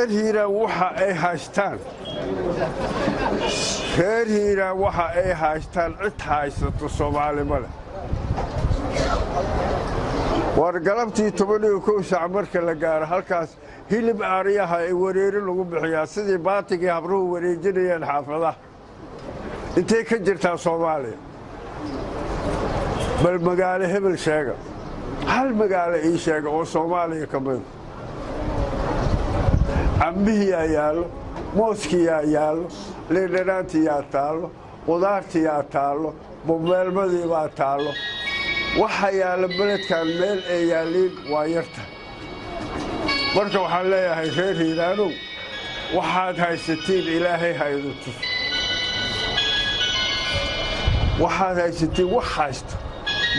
reer hiiraan waxa ay haystaan? Reer hiiraan waxa ay haystaan? Cid haysato soomaalima leh. War galabtii toban iyo kow saac marka la gaaro halkaas hilib aariyaha ay wareeri lagu bixiyaa sidii baatigii habruhu wareejinayeen xaafadaha intay ka jirtaa soomaaliya? Bal magaalo hebel sheega. Hal magaalo ii sheega oo soomaaliya ka mida cambihiyaa yaallo mooskiyaa yaallo liindhanaantiyaa taallo qudaartiyaa taallo bubeelmadiibaa taallo. Waxa yaalla beledkan meel ay yaalliin waa yarta marka waxaan leeyahay reer hiiraanow waxaad haysatiin ilaahay haydu waxaad haysatiin wax haysta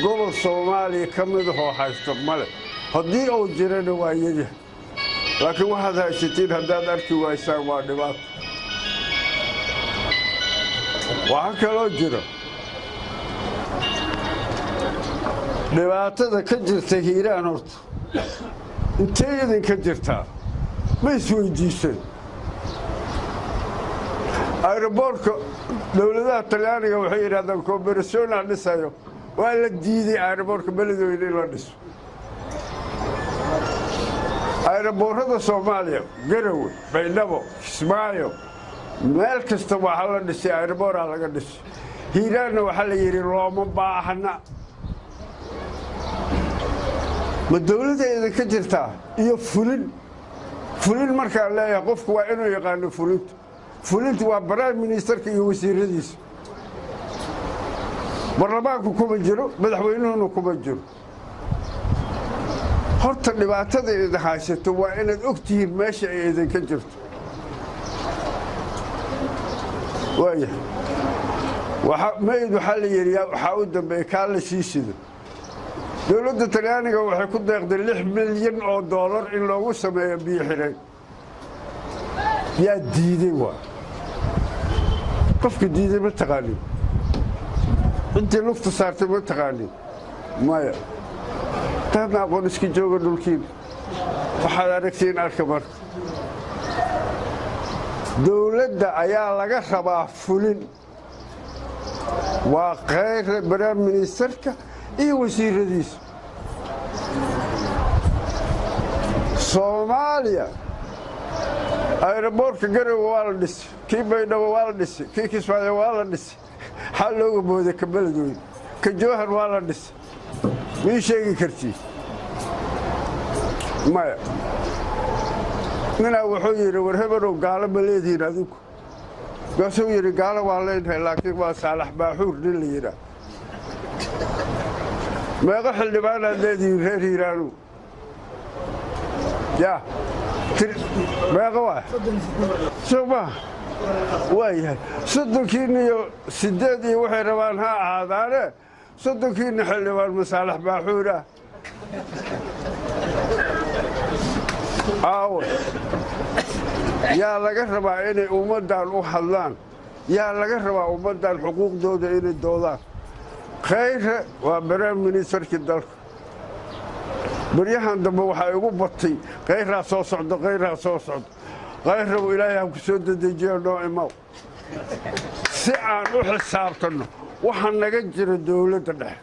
gobol soomaaliya ka midahoo haysta male haddii uu jirana waa yadyahay laakiin waxaad haysatiin haddaad arki waysaan waa dhibaato waxaa kaloo jira dhibaatada ka jirta hiiraan horta intay idinka jirtaa ma isweydiiseen ayroboortka dowladaha talyaaniga waxay yidhahdaan koobarasyoona dhisayo waa la diiday ayroboortka beledweyne in la dhiso ayroboorrada soomaaliya garowe baydhabo kismaayo meel kasta waxaa la dhisay ayroboora laga dhisay hiiraanna waxaa la yidhi looma baahna ma dowladda idinka jirtaa iyo fulin fulin markaan leeyahay qofku waa inuu yaqaano fulinta fulinta waa baraim ministerka iyo wasiiradiisa baarlamaanku kuma jiro madaxweynuhuna kuma jiro horta dhibaatada idin haysato waa inaad og tihiin meesha ay idinka jirto. Waaya mayd waxaa la yidhi waxaa u dambeeya kaa la sii sido. Dowladda talyaaniga waxay ku deeqday lix milyan oo doolar in loogu sameeyo biyo xidheen yaa diiday waa. Qofka diiday ma taqaanin intii lugta saartay ma taqaanin maya taadna aqoon iska jooga dhulkiina waxaad aragtiin arka marka dowladda ayaa laga rabaa fulin. Waa khayra baraam ministerka iyo wasiiradiisa. Soomaaliya ayroboortka garowe waa la dhisay kii baydhabo waa la dhisay kii kismaayo waa la dhisay xal looga booday ka beledweyne ka jowhar waa la dhisay mii sheegi kartii maya ninaa wuxuu yidhi war hebenow gaalo ma leedihiin adinku gaasuu yidhi gaalo waa leenahay laakiin waa saalax baaxuur nin la yidhaa meeqo xildhibaanaad leedihiin reer hiiraanu yaa meeqo waa soo maha waa yahay soddonkiinna iyo siddeed iyo waxay rabaan ha ahaadaane soddonkiinna xildhibaan masaalax baaxuura aawe yaa laga rabaa inay ummaddan u hadlaan yaa laga rabaa ummaddan xuquuqdooda inay doodaan khayre waa baraam ministerkii dalka baryahan dambe waxaa igu batay khayraa soo socdo khayraa soo socdo khayrabu ilaahay ha ku soo dedejiyo noo imaw si aan u xisaabtanno waxa naga jira dowladda dhexe